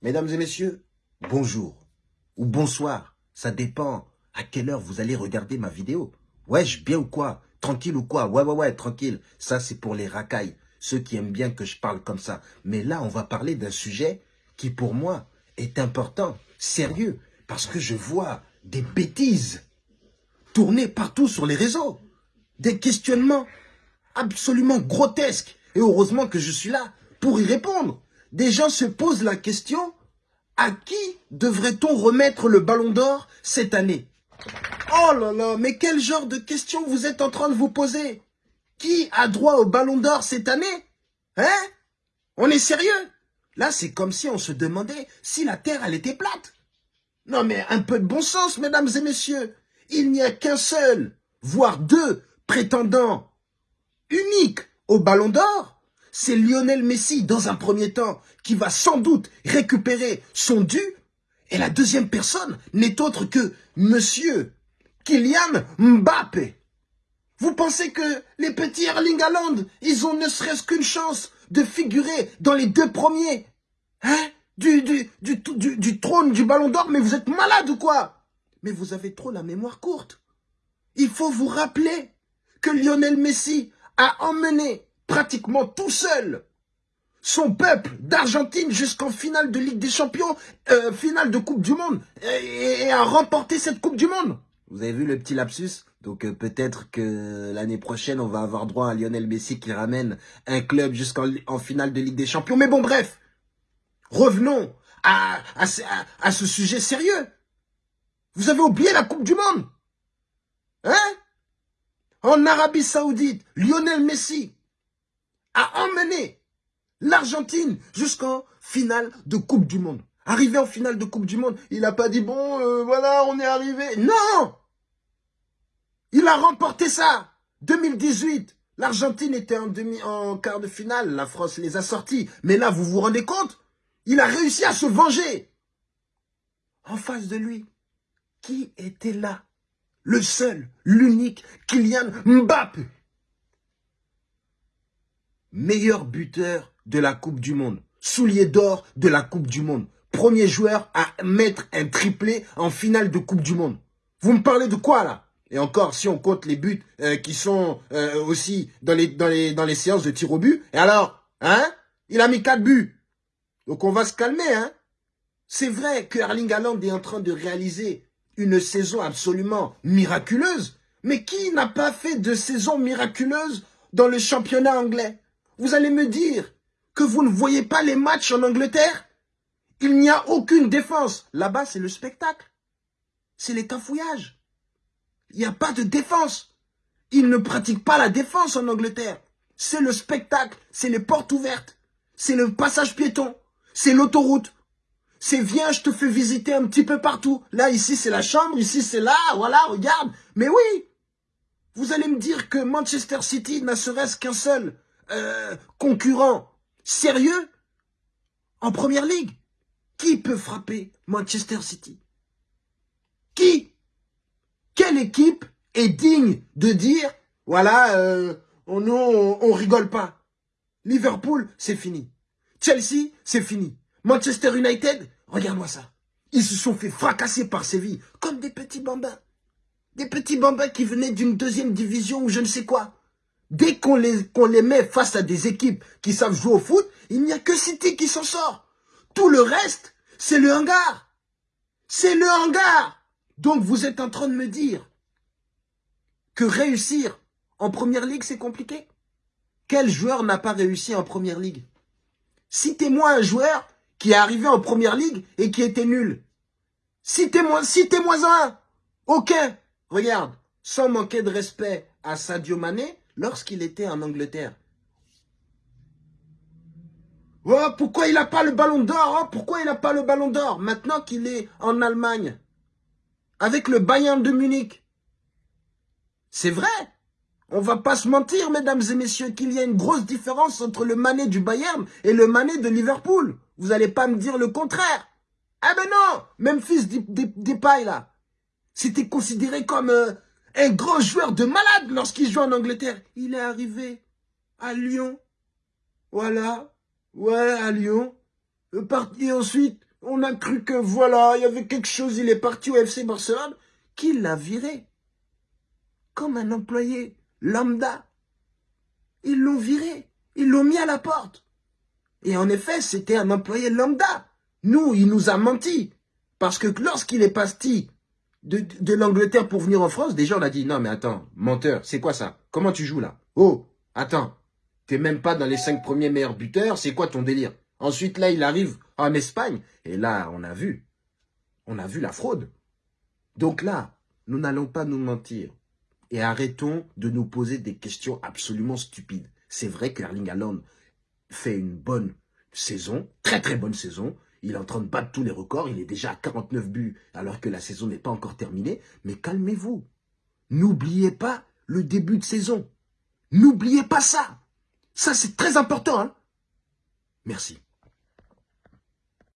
Mesdames et messieurs, bonjour ou bonsoir. Ça dépend à quelle heure vous allez regarder ma vidéo. Wesh, bien ou quoi? Tranquille ou quoi? Ouais, ouais, ouais, tranquille. Ça, c'est pour les racailles. Ceux qui aiment bien que je parle comme ça. Mais là, on va parler d'un sujet qui, pour moi, est important, sérieux. Parce que je vois des bêtises tourner partout sur les réseaux. Des questionnements absolument grotesques. Et heureusement que je suis là pour y répondre des gens se posent la question, à qui devrait-on remettre le ballon d'or cette année? Oh là là, mais quel genre de question vous êtes en train de vous poser? Qui a droit au ballon d'or cette année? Hein? On est sérieux? Là, c'est comme si on se demandait si la Terre, elle était plate. Non mais un peu de bon sens, mesdames et messieurs. Il n'y a qu'un seul, voire deux prétendants uniques au ballon d'or c'est Lionel Messi, dans un premier temps, qui va sans doute récupérer son dû. Et la deuxième personne n'est autre que Monsieur Kylian Mbappé. Vous pensez que les petits Erling Haaland, ils ont ne serait-ce qu'une chance de figurer dans les deux premiers hein? Du, du trône du ballon d'or, mais vous êtes malade ou quoi? Mais vous avez trop la mémoire courte. Il faut vous rappeler que Lionel Messi a emmené pratiquement tout seul son peuple d'Argentine jusqu'en finale de Ligue des Champions, euh, finale de Coupe du Monde, et, a remporté cette Coupe du Monde. Vous avez vu le petit lapsus? Donc euh, peut-être que l'année prochaine, on va avoir droit à Lionel Messi qui ramène un club jusqu'en finale de Ligue des Champions. Mais bon, bref, revenons à, à, à ce sujet sérieux. Vous avez oublié la Coupe du Monde Hein? En Arabie Saoudite, Lionel Messi, a emmené l'Argentine jusqu'en finale de Coupe du Monde. Arrivé en finale de Coupe du Monde, il n'a pas dit, bon, euh, voilà, on est arrivé. Non Il a remporté ça 2018, l'Argentine était en, demi, en quart de finale, la France les a sortis. Mais là, vous vous rendez compte? Il a réussi à se venger. En face de lui, qui était là? Le seul, l'unique, Kylian Mbappé meilleur buteur de la Coupe du Monde, soulier d'or de la Coupe du Monde, premier joueur à mettre un triplé en finale de Coupe du Monde. Vous me parlez de quoi là? Et encore, si on compte les buts euh, qui sont euh, aussi dans les, dans, les, dans les séances de tir au but, et alors Hein? Il a mis quatre buts. Donc on va se calmer, hein? C'est vrai que Erling Haaland est en train de réaliser une saison absolument miraculeuse, mais qui n'a pas fait de saison miraculeuse dans le championnat anglais? Vous allez me dire que vous ne voyez pas les matchs en Angleterre? Il n'y a aucune défense. Là-bas, c'est le spectacle. C'est les cafouillages. Il n'y a pas de défense. Ils ne pratiquent pas la défense en Angleterre. C'est le spectacle, c'est les portes ouvertes, c'est le passage piéton, c'est l'autoroute. C'est viens, je te fais visiter un petit peu partout. Là, ici, c'est la chambre, ici, c'est là, voilà, regarde. Mais oui, vous allez me dire que Manchester City n'a serait-ce qu'un seul euh, concurrent sérieux en première ligue. Qui peut frapper Manchester City? Qui? Quelle équipe est digne de dire, voilà, euh, on, rigole pas? Liverpool, c'est fini. Chelsea, c'est fini. Manchester United, regarde-moi ça. Ils se sont fait fracasser par Séville, comme des petits bambins. Des petits bambins qui venaient d'une deuxième division ou je ne sais quoi. Dès qu'on les, les met face à des équipes qui savent jouer au foot, il n'y a que City qui s'en sort. Tout le reste, c'est le hangar. C'est le hangar. Donc vous êtes en train de me dire que réussir en première ligue, c'est compliqué? Quel joueur n'a pas réussi en première ligue? Citez-moi un joueur qui est arrivé en première ligue et qui était nul. Citez-moi citez un. Aucun. Regarde, sans manquer de respect à Sadio Mané, lorsqu'il était en Angleterre. Oh, pourquoi il n'a pas le ballon d'or oh, Pourquoi il n'a pas le ballon d'or Maintenant qu'il est en Allemagne, avec le Bayern de Munich? C'est vrai. On va pas se mentir, mesdames et messieurs, qu'il y a une grosse différence entre le Mané du Bayern et le Mané de Liverpool. Vous n'allez pas me dire le contraire. Ah ben non Memphis Depay, là. C'était considéré comme... Euh, un grand joueur de malade lorsqu'il joue en Angleterre. Il est arrivé à Lyon. Voilà. Ouais, à Lyon. Parti ensuite On a cru que voilà, il y avait quelque chose, il est parti au FC Barcelone, qu'il l'a viré? Comme un employé lambda. Ils l'ont viré. Ils l'ont mis à la porte. Et en effet, c'était un employé lambda. Nous, il nous a menti. Parce que lorsqu'il est parti de, l'Angleterre pour venir en France, déjà on a dit, non mais attends, menteur, c'est quoi ça? Comment tu joues là? Oh, attends, t'es même pas dans les cinq premiers meilleurs buteurs, c'est quoi ton délire? Ensuite là, il arrive en Espagne, et là, on a vu, on a vu la fraude. Donc là, nous n'allons pas nous mentir. Et arrêtons de nous poser des questions absolument stupides. C'est vrai que Erling Haaland fait une bonne saison, très très bonne saison. Il est en train de battre tous les records. Il est déjà à 49 buts alors que la saison n'est pas encore terminée. Mais calmez-vous. N'oubliez pas le début de saison. N'oubliez pas ça. Ça, c'est très important. Hein Merci.